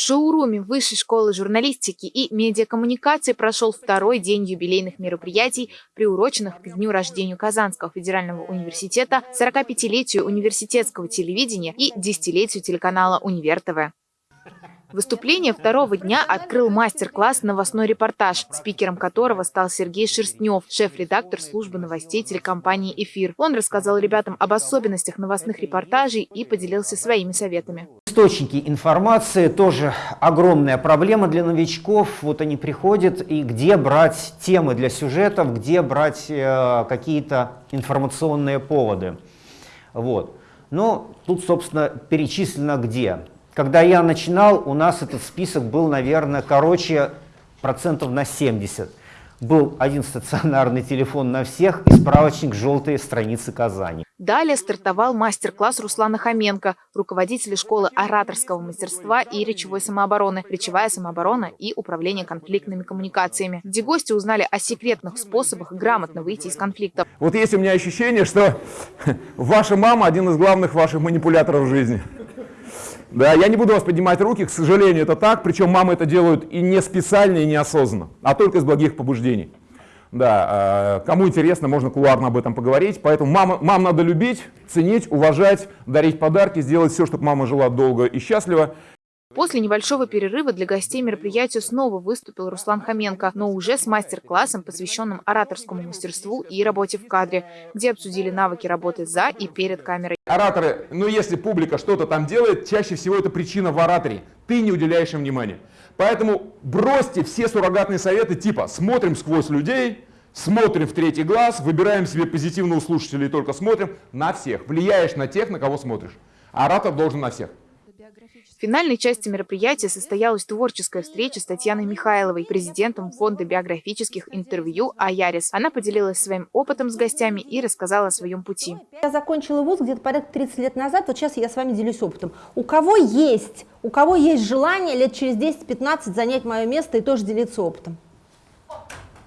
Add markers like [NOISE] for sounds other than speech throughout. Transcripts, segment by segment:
В шоуруме Высшей школы журналистики и медиакоммуникации прошел второй день юбилейных мероприятий, приуроченных к дню рождения Казанского федерального университета, 45-летию университетского телевидения и десятилетию телеканала «Универ ТВ». Выступление второго дня открыл мастер-класс «Новостной репортаж», спикером которого стал Сергей Шерстнев, шеф-редактор службы новостей телекомпании «Эфир». Он рассказал ребятам об особенностях новостных репортажей и поделился своими советами. Источники информации тоже огромная проблема для новичков. Вот они приходят, и где брать темы для сюжетов, где брать э, какие-то информационные поводы. Вот. Но тут, собственно, перечислено где. Когда я начинал, у нас этот список был, наверное, короче процентов на 70. Был один стационарный телефон на всех и справочник «Желтые страницы Казани». Далее стартовал мастер-класс Руслана Хоменко, руководителя школы ораторского мастерства и речевой самообороны, речевая самооборона и управление конфликтными коммуникациями, где гости узнали о секретных способах грамотно выйти из конфликтов. Вот есть у меня ощущение, что [LAUGHS] ваша мама один из главных ваших манипуляторов в жизни. Да, я не буду вас поднимать руки, к сожалению, это так, причем мамы это делают и не специально, и неосознанно, а только из благих побуждений. Да, э, кому интересно, можно кулуарно об этом поговорить, поэтому мама, мам надо любить, ценить, уважать, дарить подарки, сделать все, чтобы мама жила долго и счастливо. После небольшого перерыва для гостей мероприятия снова выступил Руслан Хоменко, но уже с мастер-классом, посвященным ораторскому мастерству и работе в кадре, где обсудили навыки работы за и перед камерой. Ораторы, ну если публика что-то там делает, чаще всего это причина в ораторе. Ты не уделяешь им внимания. Поэтому бросьте все суррогатные советы типа «смотрим сквозь людей», Смотрим в третий глаз, выбираем себе позитивного слушателя и только смотрим на всех. Влияешь на тех, на кого смотришь. Оратор должен на всех. В финальной части мероприятия состоялась творческая встреча с Татьяной Михайловой, президентом фонда биографических интервью «Аярис». Она поделилась своим опытом с гостями и рассказала о своем пути. Я закончила вуз где-то порядка 30 лет назад, вот сейчас я с вами делюсь опытом. У кого есть, у кого есть желание лет через 10-15 занять мое место и тоже делиться опытом?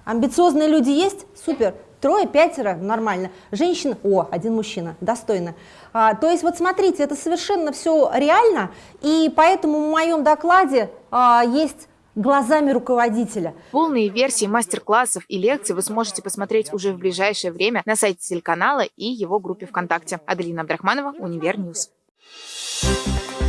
Амбициозные люди есть? Супер. Трое, пятеро, нормально. Женщина, о, один мужчина, достойно. А, то есть вот смотрите, это совершенно все реально, и поэтому в моем докладе а, есть глазами руководителя. Полные версии мастер-классов и лекций вы сможете посмотреть уже в ближайшее время на сайте телеканала и его группе ВКонтакте. Аделина Абдрахманова, Univer News. Thank you.